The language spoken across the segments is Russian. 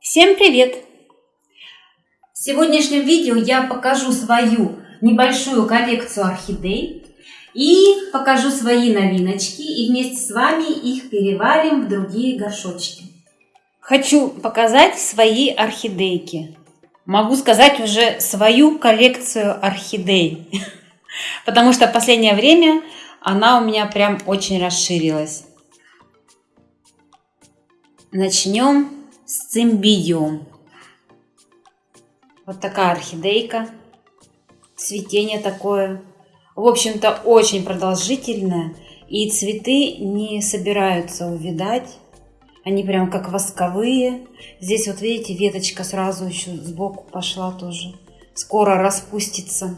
Всем привет! В сегодняшнем видео я покажу свою небольшую коллекцию орхидей и покажу свои новиночки и вместе с вами их переварим в другие горшочки. Хочу показать свои орхидейки. Могу сказать уже свою коллекцию орхидей, потому что в последнее время она у меня прям очень расширилась. Начнем с цимбидиум. Вот такая орхидейка. Цветение такое. В общем-то, очень продолжительное. И цветы не собираются увидать. Они прям как восковые. Здесь вот видите, веточка сразу еще сбоку пошла тоже. Скоро распустится.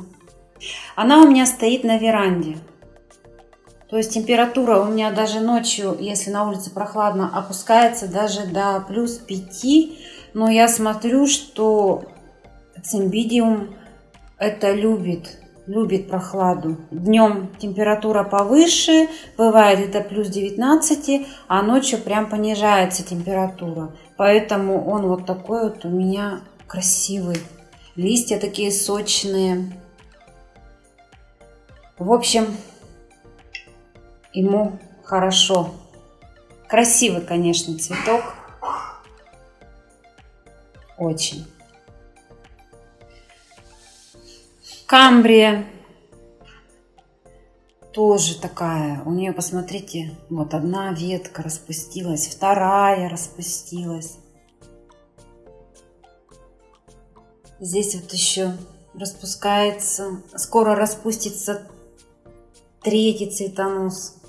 Она у меня стоит на веранде. То есть температура у меня даже ночью, если на улице прохладно, опускается даже до плюс 5. Но я смотрю, что цимбидиум это любит, любит прохладу. Днем температура повыше, бывает это плюс 19, а ночью прям понижается температура. Поэтому он вот такой вот у меня красивый. Листья такие сочные. В общем, ему хорошо. Красивый, конечно, цветок. Очень. Камбрия. Тоже такая. У нее, посмотрите, вот одна ветка распустилась, вторая распустилась. Здесь вот еще распускается, скоро распустится третий цветонос.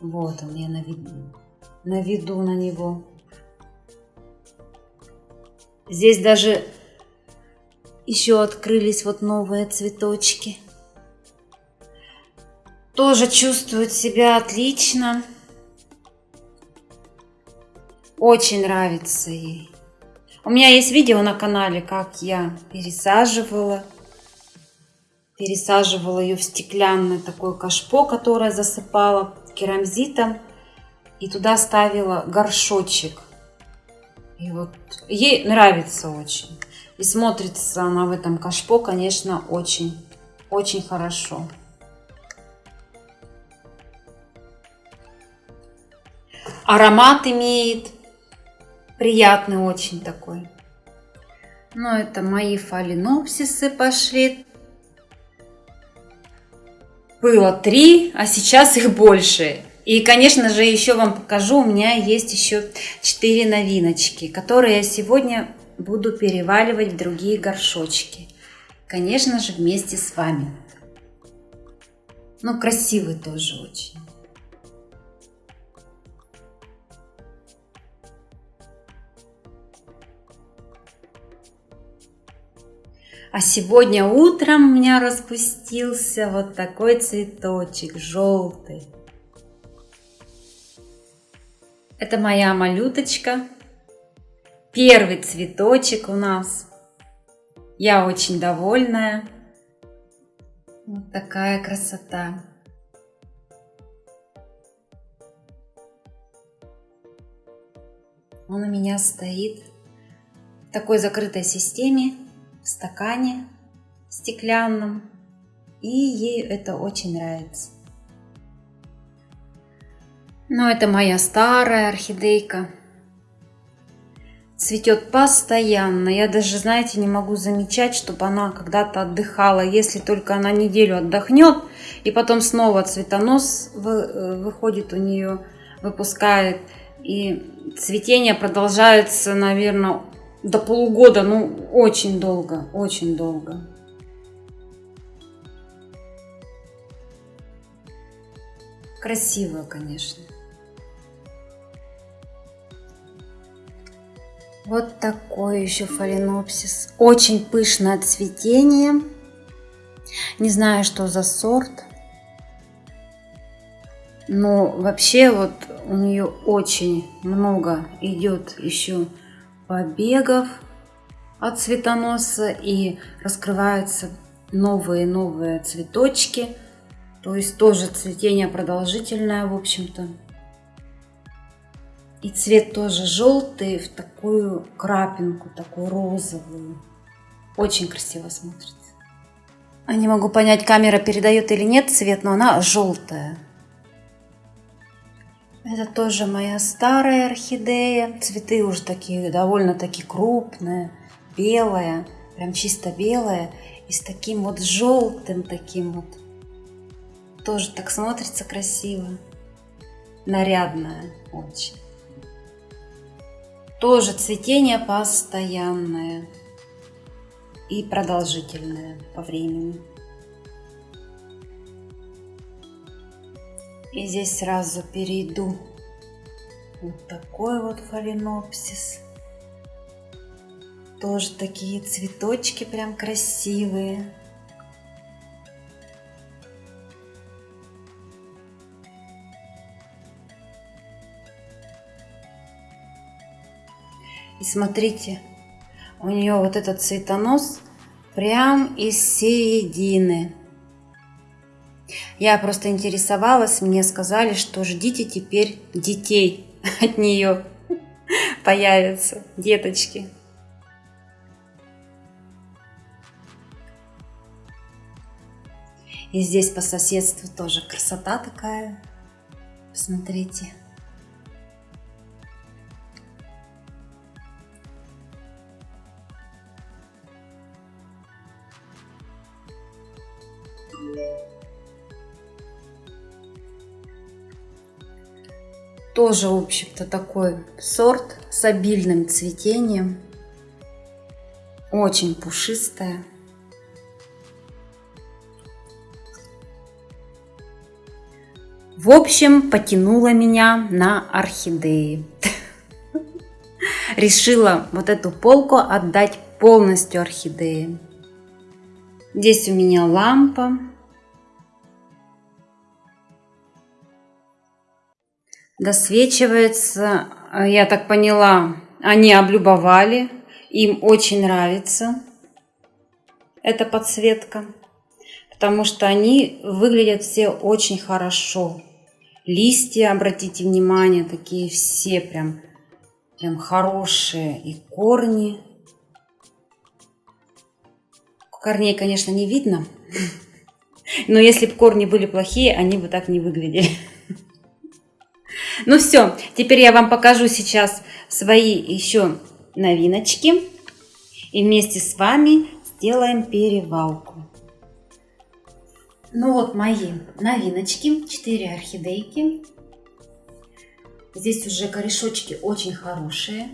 Вот он, я наведу, наведу на него. Здесь даже еще открылись вот новые цветочки. Тоже чувствует себя отлично. Очень нравится ей. У меня есть видео на канале, как я пересаживала. Пересаживала ее в стеклянное такое кашпо, которое засыпала керамзитом и туда ставила горшочек. И вот ей нравится очень. И смотрится она в этом кашпо, конечно, очень, очень хорошо. Аромат имеет приятный очень такой. Ну, это мои фаленопсисы пошли было три, а сейчас их больше. И, конечно же, еще вам покажу, у меня есть еще четыре новиночки, которые я сегодня буду переваливать в другие горшочки. Конечно же, вместе с вами. Ну, красивый тоже очень. А сегодня утром у меня распустился вот такой цветочек желтый. Это моя малюточка. Первый цветочек у нас. Я очень довольная. Вот такая красота. Он у меня стоит в такой закрытой системе в стакане стеклянном. И ей это очень нравится. Но это моя старая орхидейка. Цветет постоянно. Я даже, знаете, не могу замечать, чтобы она когда-то отдыхала. Если только она неделю отдохнет, и потом снова цветонос э, выходит у нее, выпускает. И цветение продолжается, наверное, до полугода, ну, очень долго, очень долго. Красиво, конечно. Вот такой еще фаленопсис. Очень пышное цветение. Не знаю, что за сорт. Но вообще вот у нее очень много идет еще побегов от цветоноса и раскрываются новые-новые цветочки. То есть тоже цветение продолжительное, в общем-то. И цвет тоже желтый в такую крапинку, такую розовую. Очень красиво смотрится. А не могу понять, камера передает или нет цвет, но она желтая. Это тоже моя старая орхидея. Цветы уже такие довольно-таки крупные, белая, прям чисто белая. И с таким вот желтым таким вот. Тоже так смотрится красиво. Нарядная очень. Тоже цветение постоянное и продолжительное по времени. И здесь сразу перейду вот такой вот фаленопсис. Тоже такие цветочки прям красивые. И смотрите, у нее вот этот цветонос прям из середины. Я просто интересовалась, мне сказали, что ждите теперь детей от нее появятся, деточки. И здесь по соседству тоже красота такая. Посмотрите. Тоже, в общем-то, такой сорт с обильным цветением. Очень пушистая. В общем, потянула меня на орхидеи. Решила вот эту полку отдать полностью орхидеи. Здесь у меня лампа. Досвечивается, я так поняла, они облюбовали, им очень нравится эта подсветка, потому что они выглядят все очень хорошо. Листья, обратите внимание, такие все прям, прям хорошие. И корни. Корней, конечно, не видно. Но если бы корни были плохие, они бы так не выглядели. Ну все, теперь я вам покажу сейчас свои еще новиночки. И вместе с вами сделаем перевалку. Ну вот мои новиночки, 4 орхидейки. Здесь уже корешочки очень хорошие.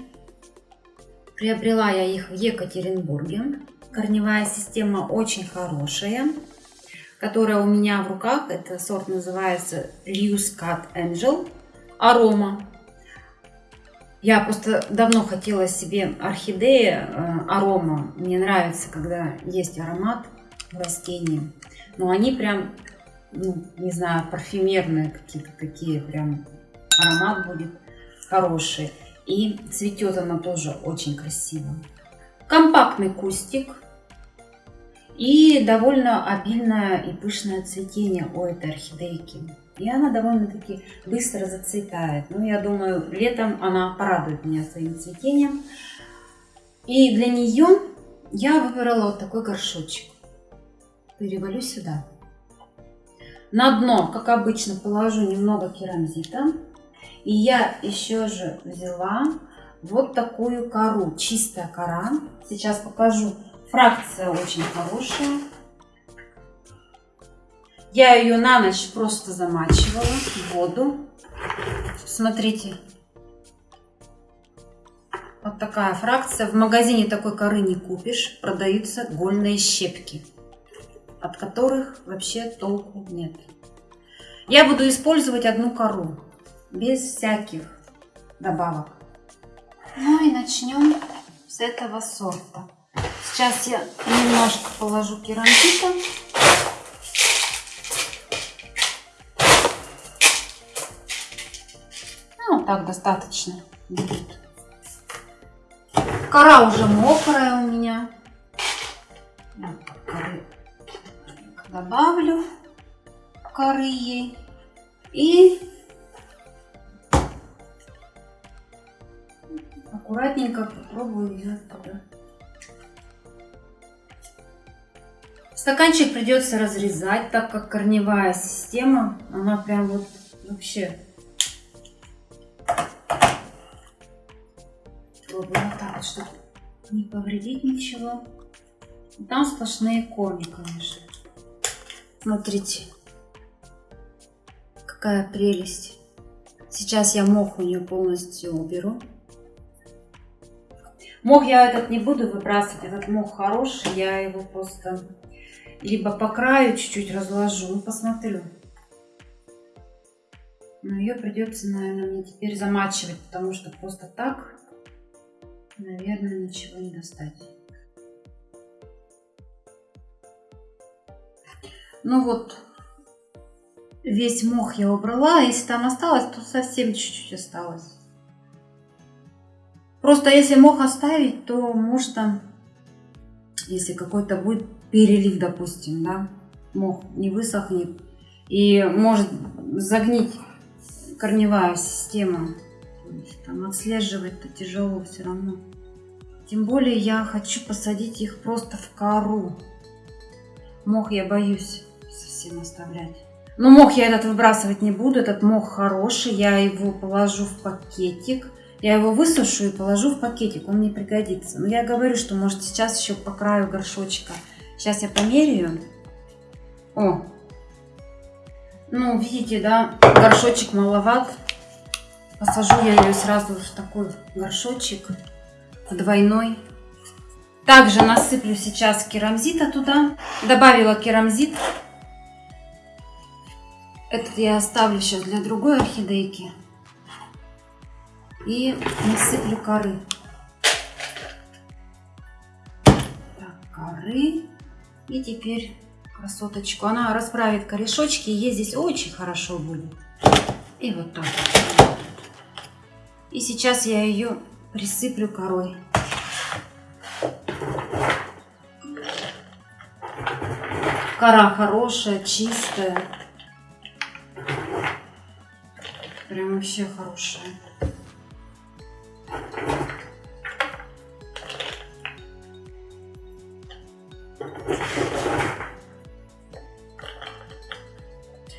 Приобрела я их в Екатеринбурге. Корневая система очень хорошая, которая у меня в руках. Это сорт называется Lewis Cut Angel Арома. Я просто давно хотела себе орхидеи э, арома. Мне нравится, когда есть аромат в растении. Но они прям, ну, не знаю, парфюмерные какие-то такие, прям аромат будет хороший. И цветет она тоже очень красиво. Компактный кустик. И довольно обильное и пышное цветение у этой орхидейки. И она довольно-таки быстро зацветает. Ну, я думаю, летом она порадует меня своим цветением. И для нее я выбрала вот такой горшочек перевалю сюда. На дно, как обычно, положу немного керамзита. И я еще же взяла вот такую кору, чистая кора. Сейчас покажу. Фракция очень хорошая. Я ее на ночь просто замачивала в воду. Смотрите. Вот такая фракция. В магазине такой коры не купишь. Продаются гольные щепки от которых вообще толку нет. Я буду использовать одну кору, без всяких добавок. Ну и начнем с этого сорта. Сейчас я немножко положу керамзита. Ну, вот так достаточно будет. Кора уже мокрая у меня. Добавлю коры ей и аккуратненько попробую ее туда. Стаканчик придется разрезать, так как корневая система, она прям вот вообще пробую вот так чтобы не повредить ничего. Там сплошные корни, конечно. Смотрите, какая прелесть. Сейчас я мох у нее полностью уберу. Мох я этот не буду выбрасывать, этот мох хороший, я его просто либо по краю чуть-чуть разложу, ну посмотрю. Но ее придется, наверное, мне теперь замачивать, потому что просто так, наверное, ничего не достать. Ну вот, весь мох я убрала. Если там осталось, то совсем чуть-чуть осталось. Просто если мох оставить, то можно, если какой-то будет перелив, допустим, да, мох не высохнет и может загнить корневая система. Там отслеживать-то тяжело все равно. Тем более я хочу посадить их просто в кору. Мох я боюсь совсем оставлять. Но мох я этот выбрасывать не буду. Этот мох хороший. Я его положу в пакетик. Я его высушу и положу в пакетик. Он мне пригодится. Но я говорю, что может сейчас еще по краю горшочка. Сейчас я померяю. О! Ну, видите, да, горшочек маловат. Посажу я ее сразу в такой горшочек двойной. Также насыплю сейчас керамзита туда. Добавила керамзит. Этот я оставлю сейчас для другой орхидейки. И насыплю коры. Так, коры. И теперь красоточку. Она расправит корешочки, и ей здесь очень хорошо будет. И вот так. И сейчас я ее присыплю корой. Кора хорошая, чистая. Прям вообще хорошая.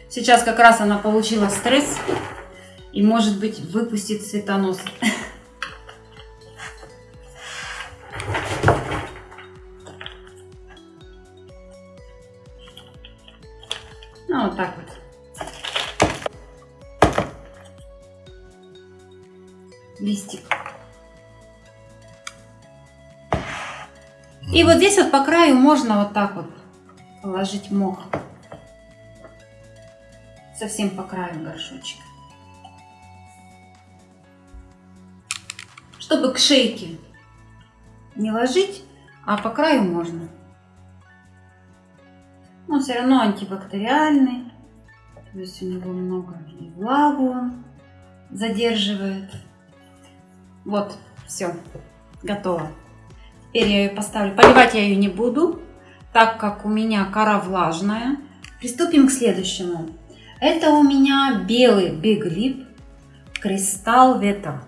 Сейчас как раз она получила стресс и может быть выпустит цветонос. Здесь вот по краю можно вот так вот положить мох. Совсем по краю горшочка. Чтобы к шейке не ложить, а по краю можно но все равно антибактериальный. То есть у него много и влагу он задерживает. Вот, все, готово. Теперь я ее поставлю. Поливать я ее не буду, так как у меня кора влажная. Приступим к следующему. Это у меня белый Big Lip Кристалл Ветер.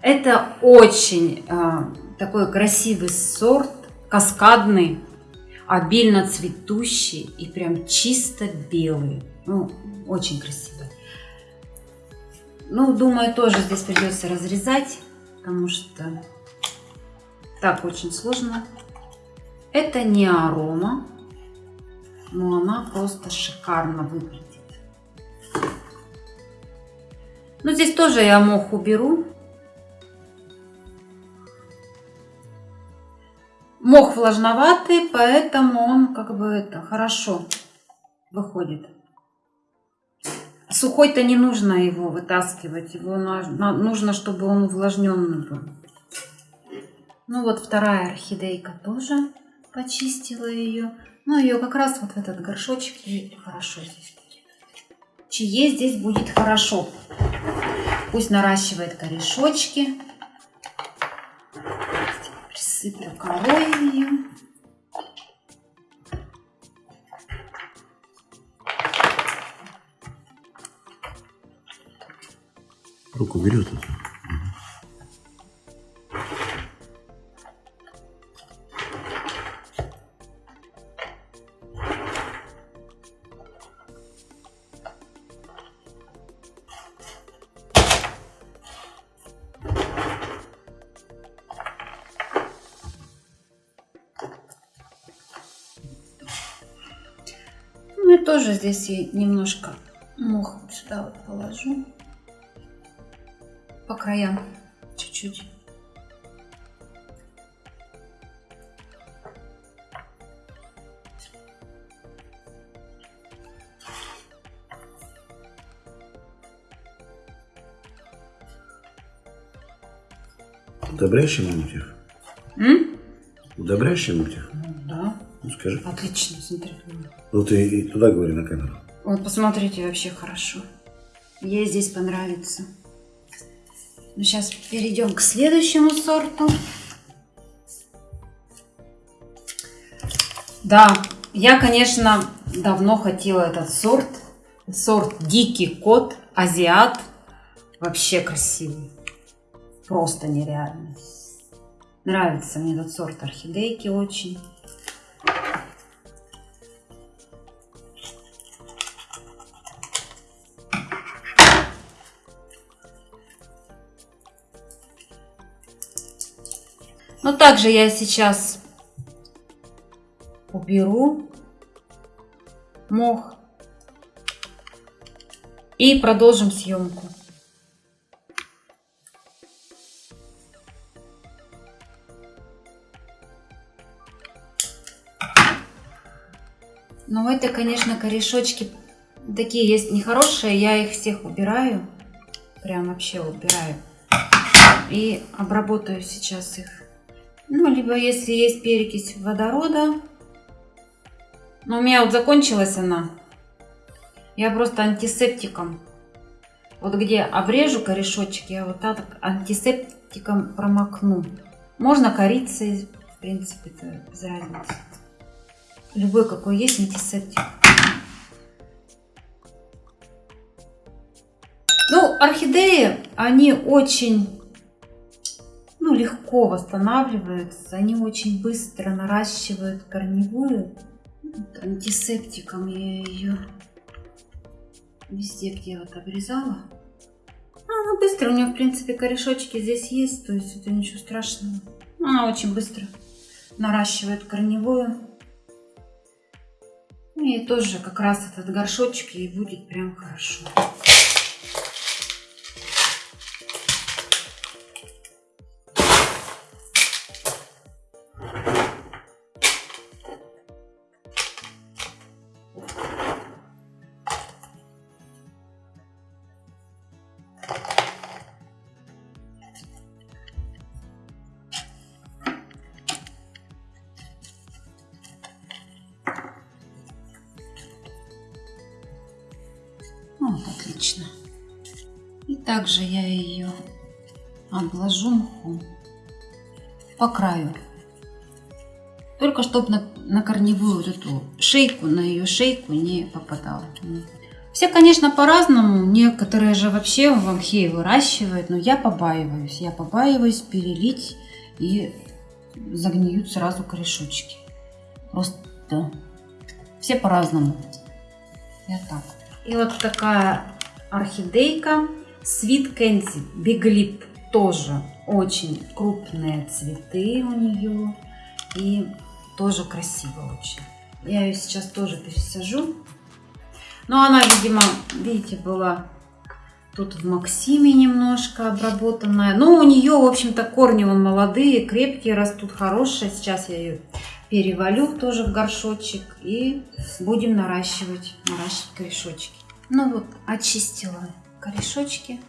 Это очень э, такой красивый сорт, каскадный обильно цветущий и прям чисто белый. Ну, очень красивый. Ну, думаю, тоже здесь придется разрезать, потому что так очень сложно. Это не арома, но она просто шикарно выглядит. Ну, здесь тоже я мох уберу. Мох влажноватый, поэтому он как бы это хорошо выходит. Сухой-то не нужно его вытаскивать, его нужно, чтобы он увлажненный был. Ну вот вторая орхидейка тоже почистила ее. Ну ее как раз вот в этот горшочек ей хорошо здесь будет. Здесь будет хорошо. Пусть наращивает корешочки присыплю корой ее. Руку берет это. Тоже здесь я немножко мох сюда вот положу. По краям чуть-чуть. Удобряешь ему мотив? М? Удобряешь ему мотив? Ну, скажи. Отлично, смотри. Ну ты и туда говори на камеру. Вот, посмотрите, вообще хорошо. Ей здесь понравится. Ну, сейчас перейдем к следующему сорту. Да, я, конечно, давно хотела этот сорт. Сорт Дикий Кот, Азиат. Вообще красивый. Просто нереально. Нравится мне этот сорт орхидейки очень. Но также я сейчас уберу мох и продолжим съемку. Но это, конечно, корешочки такие есть нехорошие. Я их всех убираю. Прям вообще убираю. И обработаю сейчас их. Ну, либо если есть перекись водорода. Но у меня вот закончилась она. Я просто антисептиком. Вот где обрежу корешочек, я вот так антисептиком промокну. Можно корицей, в принципе, это без разницы. Любой какой есть антисептик. Ну, орхидеи, они очень ну, легко восстанавливаются. Они очень быстро наращивают корневую. Вот антисептиком я ее везде, где вот обрезала. Она быстро, у нее, в принципе, корешочки здесь есть, то есть это ничего страшного. Она очень быстро наращивает корневую. И тоже как раз этот горшочек ей будет прям хорошо. Также я ее обложу мхом по краю. Только чтобы на, на корневую вот эту шейку, на ее шейку не попадало. Все, конечно, по-разному. Некоторые же вообще в мхе выращивают, но я побаиваюсь. Я побаиваюсь перелить и загниют сразу корешочки. Просто все по-разному. Я так. И вот такая орхидейка Sweet Candy Big Lip. Тоже очень крупные цветы у нее. И тоже красиво очень. Я ее сейчас тоже пересажу. Но она, видимо, видите, была тут в Максиме немножко обработанная. Но у нее, в общем-то, корни вон молодые, крепкие, растут хорошие. Сейчас я ее перевалю тоже в горшочек и будем наращивать, наращивать корешочки. Ну вот, очистила корешочки.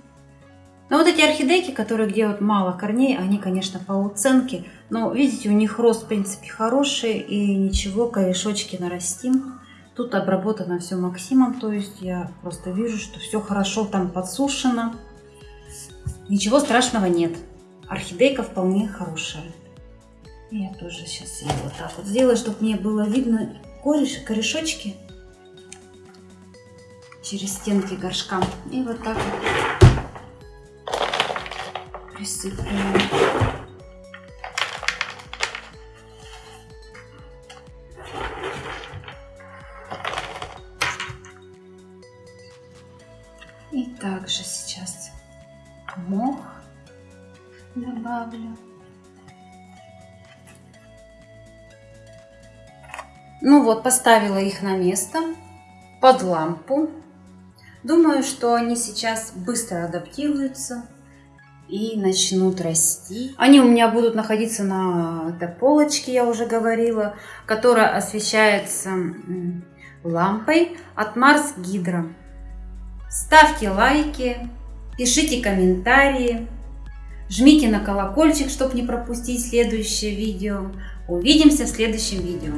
Но вот эти орхидейки, которые где вот мало корней, они, конечно, по уценке. Но видите, у них рост, в принципе, хороший и ничего, корешочки нарастим. Тут обработано все Максимом, то есть я просто вижу, что все хорошо там подсушено. Ничего страшного нет. Орхидейка вполне хорошая. Я тоже сейчас ее вот так вот сделаю, чтобы мне было видно кореш, корешочки через стенки горшка. И вот так вот присыпляю. И также сейчас мох добавлю. Ну вот, поставила их на место. под лампу. Думаю, что они сейчас быстро адаптируются и начнут расти. Они у меня будут находиться на этой полочке, я уже говорила, которая освещается лампой от Марс Гидро. Ставьте лайки, пишите комментарии, жмите на колокольчик, чтобы не пропустить следующее видео. Увидимся в следующем видео.